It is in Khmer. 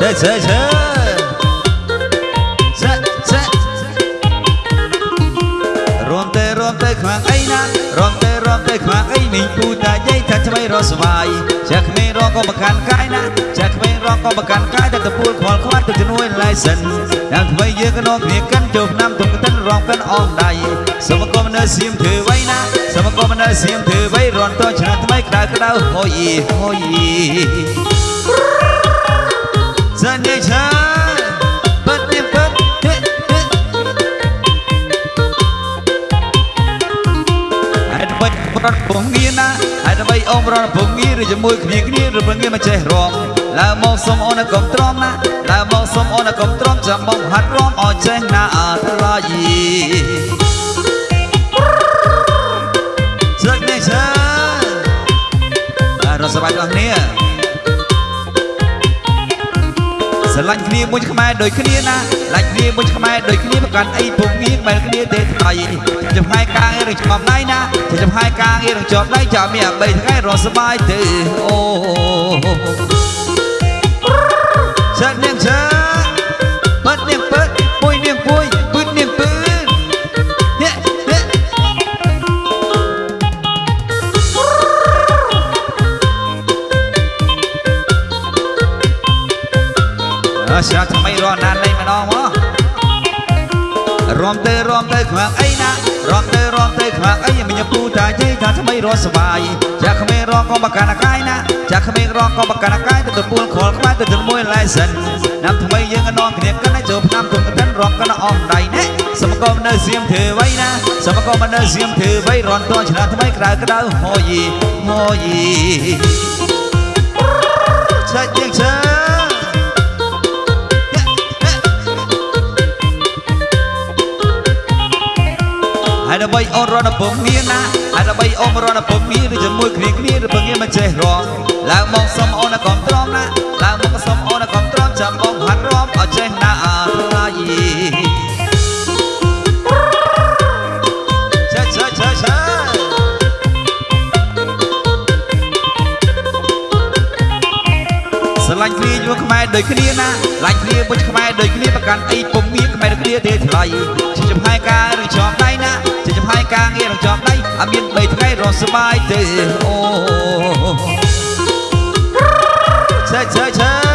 Zet, zet, zet. អីមីងពូតាយាយថាថ្មីរស់ស្វាយចាក់ក្មេងរងក៏បកាន់កាយណាចាក់ក្មេងរងក៏បកាន់កាយតែតពួលខ្វល់ខ្វាត់ទៅជំនួយឡៃសិនដល់ថ្មីយើងក៏នាំគ្នាកាន់ចូលឆ្នាំទុំកិនរងកាន់អងដៃសូមគុំនៅសៀមធ្វើໄວណាសូមគុំនៅសៀមធ្វើໄວរនតឆ្នាំថ្មីក្តៅក្តៅហូយហូយ đứa bay rón bông nghiên á Hai đứa bay ôm rón bông nghiên Rồi cho môi khnia khnia Rồi bông nghiên mà chơi rong Là mong xông ôn là cầm tróm á Là mong xông ôn là cầm tróm Chà mong hát róm Ở chơi na à thơ là gì Dân đi chơi À rồi sao bay con nia ស្រឡាញ់គ្នាមួយខ្មែរដូចគ្នាណាឡាញ់គ្នាមួយខ្មែរដូចគ្នាប្រកាន់អីពុំងៀងបែរគ្នាទេថ្លៃចំហាយការងារ នឹងចំដៃណាចំហាយការងារនឹងជាប់ដៃចាំមាន3ថ្ងៃរស់សบายទេអូចាត់នាងចាបាត់នាងពិតពួយនាងពួយពឹតនាងពឹតហេហេ អើស្រាប់ថ្មីរស់ណានលេងម្ដងមករំទៅរំទៅខ្មាំងអីណារំទៅរំទៅ ទៅ ហាក់អីមិនញពូតាយាយថាថ្មីរស់សបាយចាក់ក្មេងរកក៏បកានកាយណាចាក់ក្មេងរកក៏បកានកាយទៅទទួលខលក្បែរទៅទៅមួយឡៃសិនណាំថ្មីយើងក៏នាំគ្នាកាន់ចូលឆ្នាំទុំកិនរកកាន់អស់ដៃណែសមកុំនៅសៀមធ្វើវៃណាសមកុំនៅសៀមធ្វើវៃរនតឆ្នាំថ្មីក្រៅក្រៅហូយីហូយី ហើយដើម្បីអូនរត់ពងងារណាហើយដើម្បីអូនរត់ពងងារឬជាមួយគ្នាគ្នាឬពងងារមិនចេះរងឡើងមកសុំអូនកំត្រងណាឡើងមកសុំអូនកំត្រងចាំបងហាត់រំឲ្យចេះណាអរាយឆាឆាឆាឆាស្រឡាញ់គ្នាយកខ្មែរដូចគ្នាណាឡាញ់គ្នាបុជខ្មែរដូចគ្នាប្រកាន់អីពុំងារខ្មែរដូចគ្នាទេថ្លៃជាចំហាយការឬជាប់ដៃណាជាចំហាយការងាររងជាប់ដៃ អមាន3ថ្ងៃរស់សបាយទេអូឆេឆេឆេ